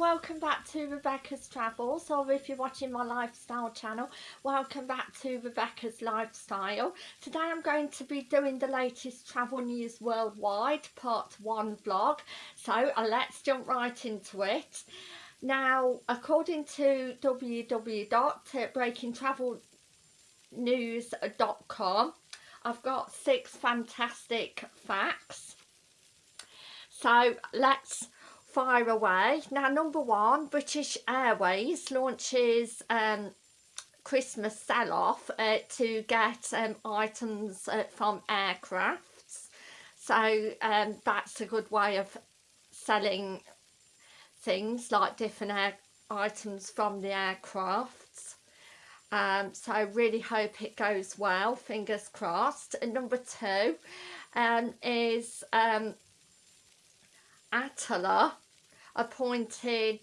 welcome back to Rebecca's Travels or if you're watching my lifestyle channel welcome back to Rebecca's Lifestyle. Today I'm going to be doing the latest travel news worldwide part 1 vlog so uh, let's jump right into it. Now according to www.breakingtravelnews.com I've got six fantastic facts so let's fire away. Now number one, British Airways launches um, Christmas sell-off uh, to get um, items uh, from aircrafts. So um, that's a good way of selling things like different items from the aircrafts. Um, so I really hope it goes well, fingers crossed. And number two um, is um, Attila appointed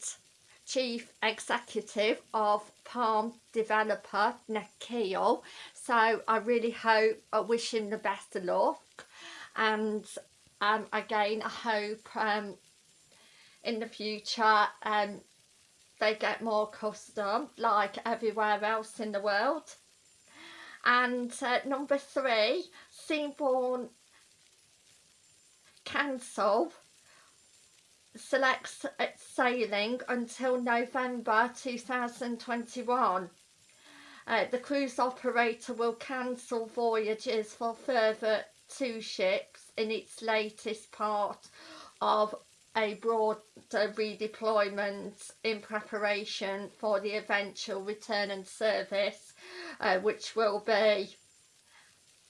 chief executive of Palm developer Nakheel. So I really hope I wish him the best of luck. And um, again I hope um, in the future um, they get more custom like everywhere else in the world. And uh, number three Seabourn cancel selects sailing until November 2021. Uh, the cruise operator will cancel voyages for further two ships in its latest part of a broader redeployment in preparation for the eventual return and service uh, which will be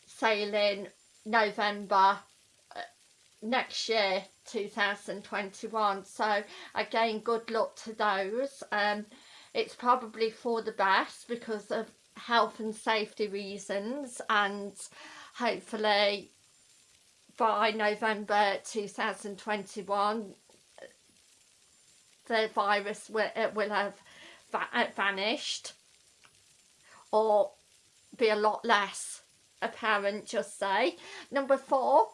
sailing November uh, next year 2021 so again good luck to those. Um it's probably for the best because of health and safety reasons and hopefully by November 2021 the virus will, will have va vanished or be a lot less apparent just say. Number four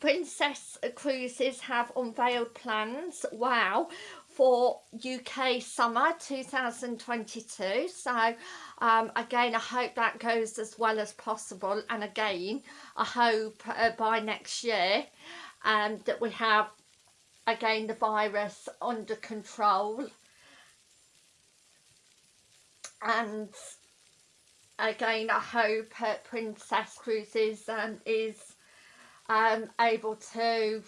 Princess Cruises have unveiled plans, wow, for UK summer 2022 so um, again I hope that goes as well as possible. And again I hope uh, by next year um, that we have again the virus under control. And again I hope uh, Princess Cruises um, is um, able to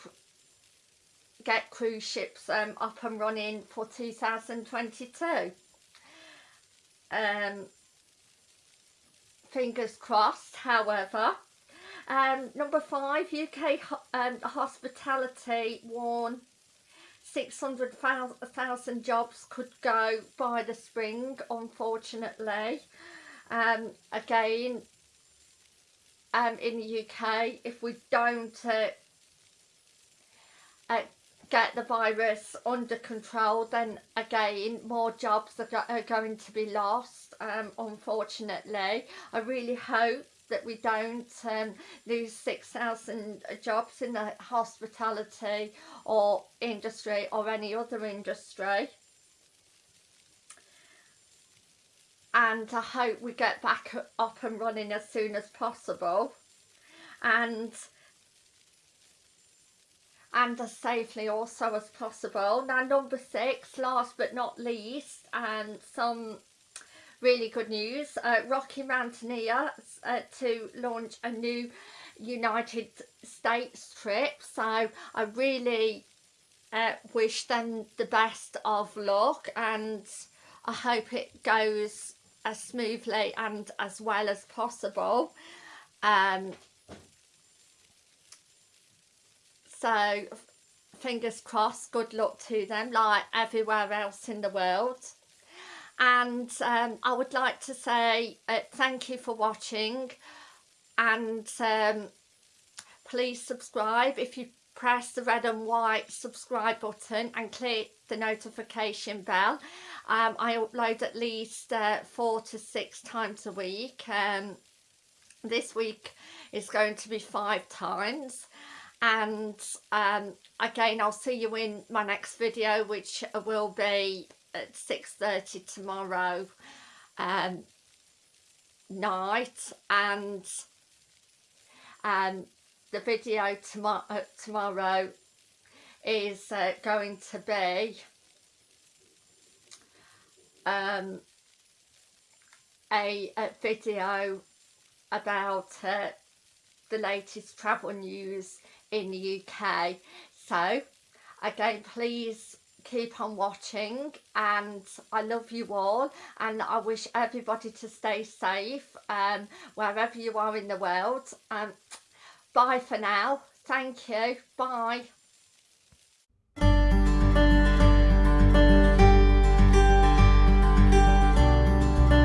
get cruise ships um, up and running for 2022. Um, fingers crossed, however. Um, number five, UK um, hospitality warn 600,000 jobs could go by the spring, unfortunately. Um, again, um, in the UK if we don't uh, uh, get the virus under control then again more jobs are, go are going to be lost um, unfortunately. I really hope that we don't um, lose 6,000 jobs in the hospitality or industry or any other industry and I hope we get back up and running as soon as possible and and as safely also as possible. Now number six, last but not least, and some really good news, uh, Rocky Mountaineer uh, to launch a new United States trip. So I really uh, wish them the best of luck and I hope it goes as smoothly and as well as possible. Um, so fingers crossed good luck to them like everywhere else in the world. And um, I would like to say uh, thank you for watching. And um, please subscribe if you press the red and white subscribe button and click the notification bell. Um, I upload at least uh, four to six times a week. Um, this week is going to be five times. And um, again I'll see you in my next video which will be at 6.30 tomorrow um, night. And um, the video tomorrow uh, tomorrow is uh, going to be um, a, a, video about uh, the latest travel news in the UK so again please keep on watching and I love you all and I wish everybody to stay safe um, wherever you are in the world. Um, bye for now. Thank you. Bye